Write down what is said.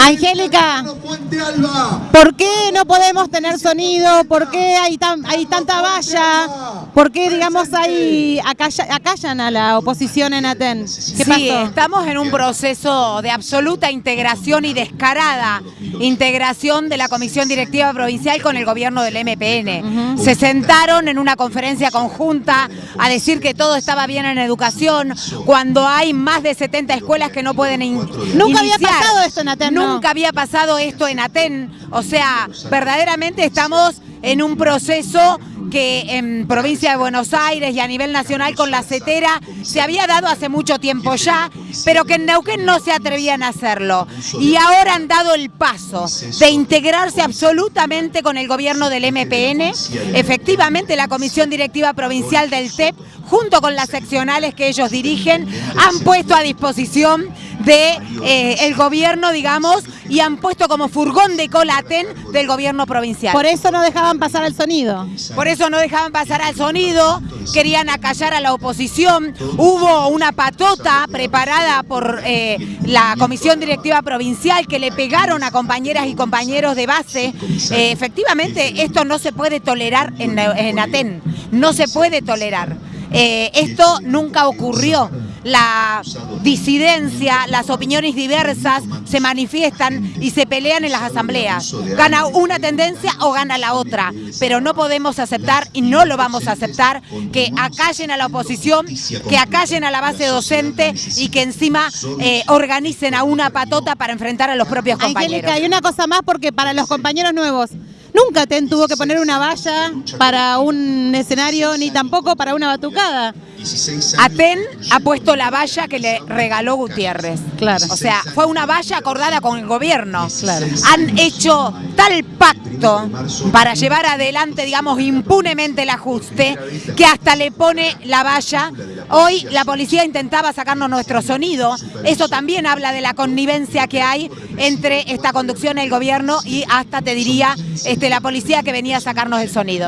Angélica, ¿por qué no podemos tener sonido? ¿Por qué hay, tan, hay tanta valla? ¿Por qué, digamos, hay acallan a la oposición en Aten? ¿Qué sí, estamos en un proceso de absoluta integración y descarada integración de la Comisión Directiva Provincial con el gobierno del MPN. Se sentaron en una conferencia conjunta a decir que todo estaba bien en educación, cuando hay más de 70 escuelas que no pueden Nunca había pasado esto en Aten, Nunca había pasado esto en Aten. O sea, verdaderamente estamos en un proceso que en provincia de Buenos Aires y a nivel nacional con la CETERA se había dado hace mucho tiempo ya, pero que en Neuquén no se atrevían a hacerlo. Y ahora han dado el paso de integrarse absolutamente con el gobierno del MPN. Efectivamente, la Comisión Directiva Provincial del TEP, junto con las seccionales que ellos dirigen, han puesto a disposición de eh, el gobierno, digamos, y han puesto como furgón de colaten del gobierno provincial. Por eso no dejaban pasar el sonido. Por eso no dejaban pasar al sonido, querían acallar a la oposición. Hubo una patota preparada por eh, la Comisión Directiva Provincial que le pegaron a compañeras y compañeros de base. Eh, efectivamente, esto no se puede tolerar en, en Aten, no se puede tolerar. esto nunca ocurrió la disidencia, las opiniones diversas se manifiestan y se pelean en las asambleas. Gana una tendencia o gana la otra, pero no podemos aceptar y no lo vamos a aceptar que acallen a la oposición, que acallen a la base docente y que encima eh, organicen a una patota para enfrentar a los propios compañeros. Angélica, hay una cosa más porque para los compañeros nuevos, Nunca TEN tuvo que poner una valla para un escenario ni tampoco para una batucada. Aten ha puesto la valla que le regaló Gutiérrez. Claro. O sea, fue una valla acordada con el gobierno. Claro. Han hecho tal pacto para llevar adelante, digamos, impunemente el ajuste, que hasta le pone la valla. Hoy la policía intentaba sacarnos nuestro sonido. Eso también habla de la connivencia que hay entre esta conducción, el gobierno y hasta, te diría, este, la policía que venía a sacarnos el sonido.